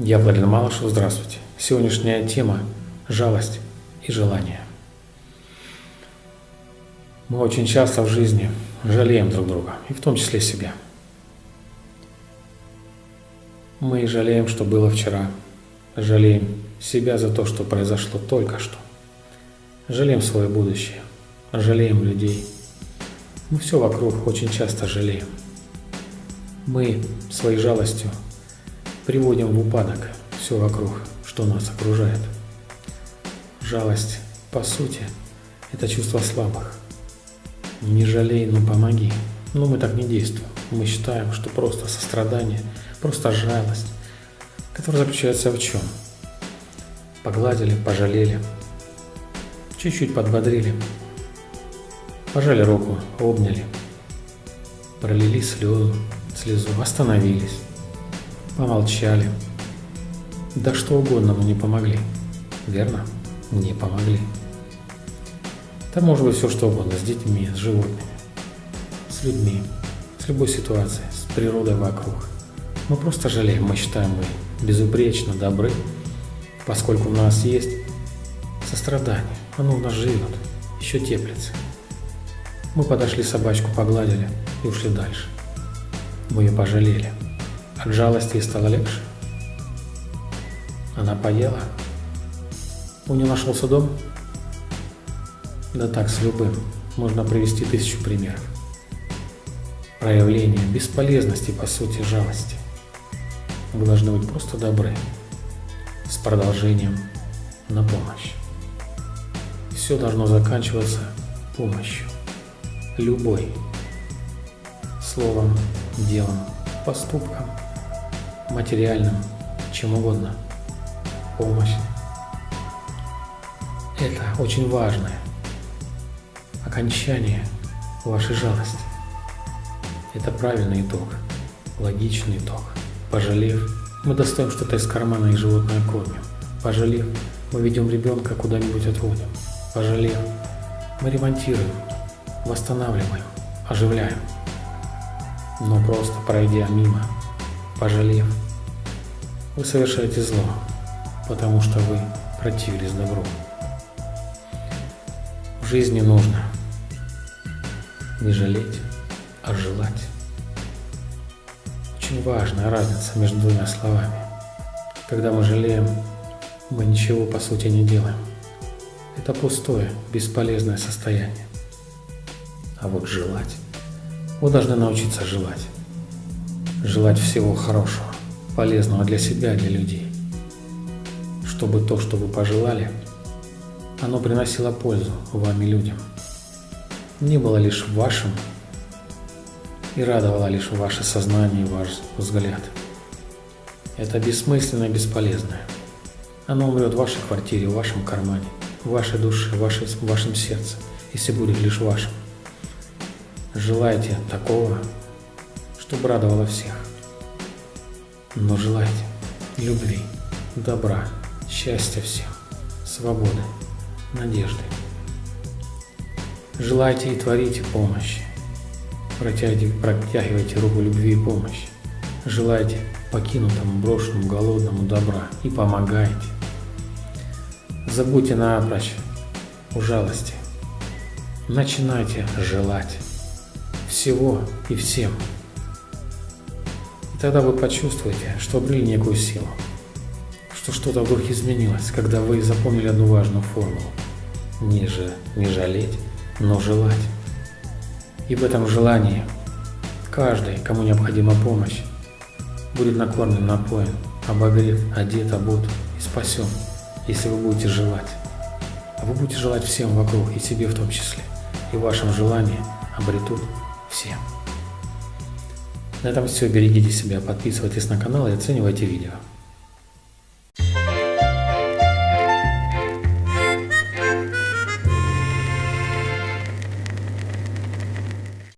Я Владимир Малышев, здравствуйте. Сегодняшняя тема – жалость и желание. Мы очень часто в жизни жалеем друг друга, и в том числе себя. Мы жалеем, что было вчера, жалеем себя за то, что произошло только что, жалеем свое будущее, жалеем людей. Мы все вокруг очень часто жалеем. Мы своей жалостью приводим в упадок все вокруг, что нас окружает. Жалость, по сути, это чувство слабых. Не жалей, но помоги. Но мы так не действуем. Мы считаем, что просто сострадание, просто жалость, которая заключается в чем? Погладили, пожалели, чуть-чуть подбодрили, пожали руку, обняли, пролили слезу, слезу, остановились, помолчали. Да что угодно, но не помогли. Верно? Не помогли. Это может быть все что угодно, с детьми, с животными, с людьми, с любой ситуацией, с природой вокруг. Мы просто жалеем, мы считаем, мы безупречно добры, поскольку у нас есть сострадание, оно у нас живет, еще теплится. Мы подошли собачку, погладили и ушли дальше. Мы ее пожалели. От жалости ей стало легче. Она поела. У нее нашелся дом. Да так, с любым. Можно привести тысячу примеров. Проявление бесполезности, по сути, жалости. Вы должны быть просто добры. С продолжением на помощь. Все должно заканчиваться помощью. Любой. Словом, делом, поступком материальным, чем угодно. Помощь. Это очень важное окончание вашей жалости. Это правильный итог, логичный итог. Пожалев, мы достаем что-то из кармана и животное кормим. Пожалев, мы ведем ребенка куда-нибудь отводим. Пожалев, мы ремонтируем, восстанавливаем, оживляем. Но просто пройдя мимо пожалев, вы совершаете зло, потому что вы противились добру. В жизни нужно не жалеть, а желать. Очень важная разница между двумя словами. Когда мы жалеем, мы ничего по сути не делаем. Это пустое, бесполезное состояние. А вот желать, вы должны научиться желать желать всего хорошего, полезного для себя и для людей. Чтобы то, что вы пожелали, оно приносило пользу вам и людям. Не было лишь вашим и радовало лишь ваше сознание и ваш взгляд. Это бессмысленное и бесполезное. Оно умрет в вашей квартире, в вашем кармане, в вашей душе, в, в вашем сердце, если будет лишь вашим. Желайте такого, чтобы радовало всех. Но желайте любви, добра, счастья всем, свободы, надежды. Желайте и творите помощи. Протягивайте, руку любви и помощи. Желайте покинутому, брошенному, голодному добра и помогайте. Забудьте напрочь у жалости. Начинайте желать всего и всем. Тогда вы почувствуете, что обрели некую силу, что что-то вдруг изменилось, когда вы запомнили одну важную формулу. Не, же, не жалеть, но желать. И в этом желании каждый, кому необходима помощь, будет накормлен, напоен, обогрет, одет, обут и спасен, если вы будете желать. А вы будете желать всем вокруг, и себе в том числе. И в вашем желании обретут все. На этом все. Берегите себя, подписывайтесь на канал и оценивайте видео.